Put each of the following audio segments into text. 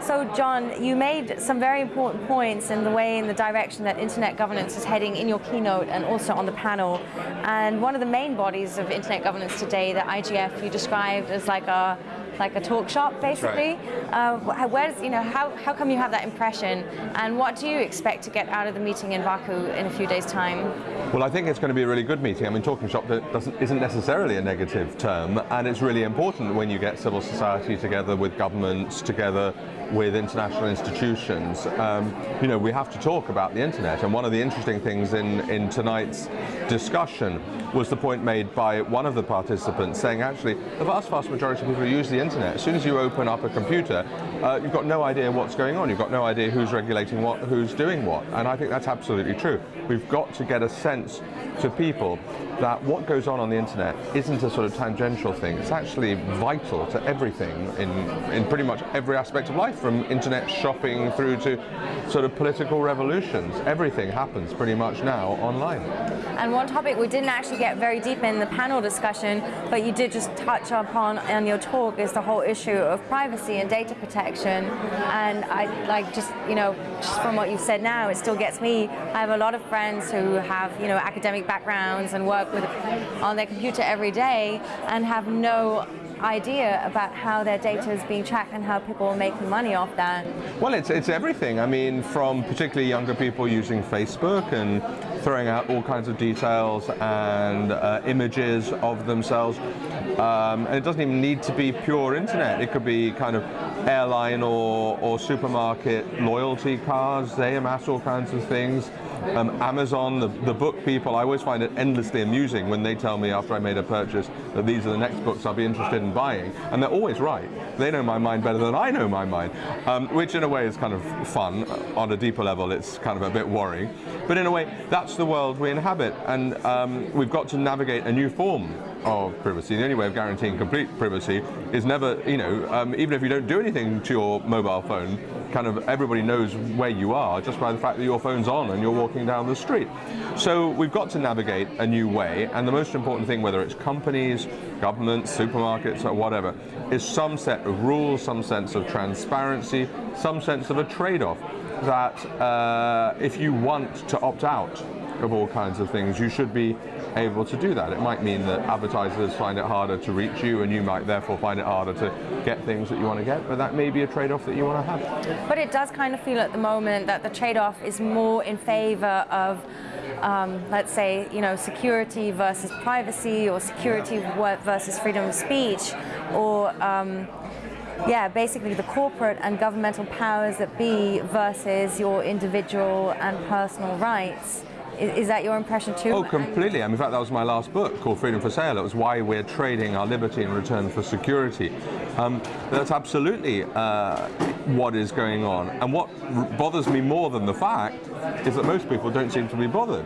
So John, you made some very important points in the way in the direction that internet governance is heading in your keynote and also on the panel. And one of the main bodies of internet governance today, the IGF, you described as like a like a talk shop, basically. Right. Uh, where's, you know, how, how come you have that impression, and what do you expect to get out of the meeting in Baku in a few days' time? Well, I think it's going to be a really good meeting. I mean, talking shop isn't necessarily a negative term, and it's really important when you get civil society together with governments, together with international institutions. Um, you know, we have to talk about the internet, and one of the interesting things in, in tonight's discussion was the point made by one of the participants saying actually the vast, vast majority of people who use the internet, as soon as you open up a computer, uh, you've got no idea what's going on. You've got no idea who's regulating what, who's doing what. And I think that's absolutely true. We've got to get a sense to people that what goes on on the internet isn't a sort of tangential thing. It's actually vital to everything in, in pretty much every aspect of life, from internet shopping through to sort of political revolutions. Everything happens pretty much now online. And one topic we didn't actually get very deep in the panel discussion, but you did just touch upon in your talk is the whole issue of privacy and data protection. And I like just, you know, just from what you've said now, it still gets me. I have a lot of friends who have, you know, academic backgrounds and work with on their computer every day and have no idea about how their data is being tracked and how people are making money off that? Well, it's, it's everything. I mean, from particularly younger people using Facebook and throwing out all kinds of details and uh, images of themselves. Um, and it doesn't even need to be pure internet. It could be kind of airline or, or supermarket loyalty cards. They amass all kinds of things. Um, Amazon, the, the book people, I always find it endlessly amusing when they tell me after I made a purchase that these are the next books I'll be interested in buying. And they're always right. They know my mind better than I know my mind, um, which in a way is kind of fun. On a deeper level, it's kind of a bit worrying. But in a way, that's the world we inhabit. And um, we've got to navigate a new form of privacy. The only way of guaranteeing complete privacy is never, you know, um, even if you don't do anything to your mobile phone, kind of everybody knows where you are just by the fact that your phone's on and you're walking down the street. So we've got to navigate a new way, and the most important thing, whether it's companies, governments, supermarkets, or whatever, is some set of rules, some sense of transparency, some sense of a trade-off that uh, if you want to opt out of all kinds of things, you should be able to do that. It might mean that advertisers find it harder to reach you and you might therefore find it harder to get things that you want to get, but that may be a trade-off that you want to have. But it does kind of feel at the moment that the trade-off is more in favor of um, let's say, you know, security versus privacy or security versus freedom of speech or um, yeah, basically the corporate and governmental powers that be versus your individual and personal rights. Is, that your impression too? Oh, completely. I mean, in fact, that was my last book called Freedom for Sale. It was why we're trading our liberty in return for security. Um, that's absolutely uh, what is going on. And what bothers me more than the fact is that most people don't seem to be bothered,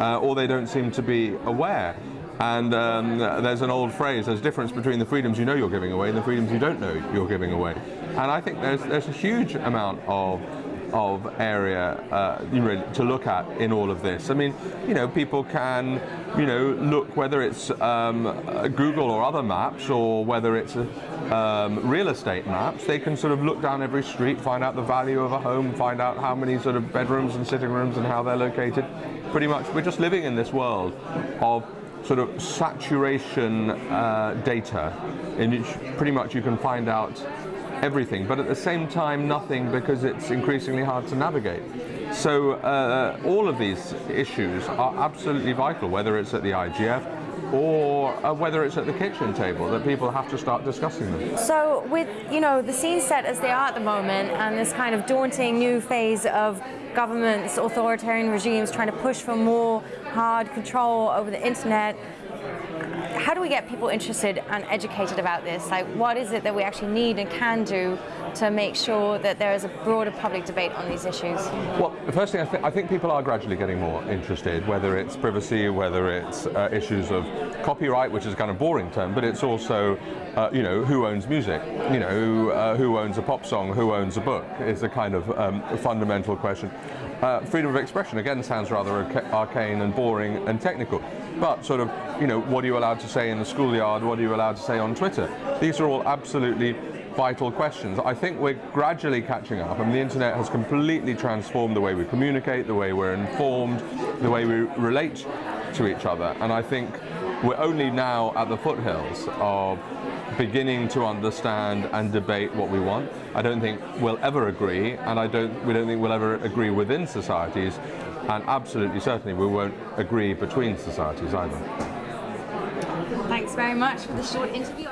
uh, or they don't seem to be aware. And um, there's an old phrase, there's a difference between the freedoms you know you're giving away and the freedoms you don't know you're giving away. And I think there's, there's a huge amount of of area uh, to look at in all of this. I mean, you know, people can, you know, look whether it's um, Google or other maps or whether it's um, real estate maps, they can sort of look down every street, find out the value of a home, find out how many sort of bedrooms and sitting rooms and how they're located. Pretty much, we're just living in this world of sort of saturation uh, data in which pretty much you can find out everything, but at the same time nothing because it's increasingly hard to navigate. So uh, all of these issues are absolutely vital, whether it's at the IGF, or uh, whether it's at the kitchen table that people have to start discussing them. So with you know the scene set as they are at the moment and this kind of daunting new phase of governments, authoritarian regimes trying to push for more hard control over the internet, how do we get people interested and educated about this? Like, what is it that we actually need and can do to make sure that there is a broader public debate on these issues? Well, the first thing, I, th I think people are gradually getting more interested, whether it's privacy, whether it's uh, issues of copyright, which is a kind of boring term, but it's also, uh, you know, who owns music? You know, uh, who owns a pop song? Who owns a book? Is a kind of um, fundamental question. Uh, freedom of expression, again, sounds rather arcane and boring and technical. But sort of, you know, what are you allowed to say in the schoolyard? What are you allowed to say on Twitter? These are all absolutely vital questions. I think we're gradually catching up, and the internet has completely transformed the way we communicate, the way we're informed, the way we relate to each other. And I think we're only now at the foothills of beginning to understand and debate what we want. I don't think we'll ever agree, and I don't, we don't think we'll ever agree within societies, and absolutely certainly we won't agree between societies either. Thanks very much for the short interview.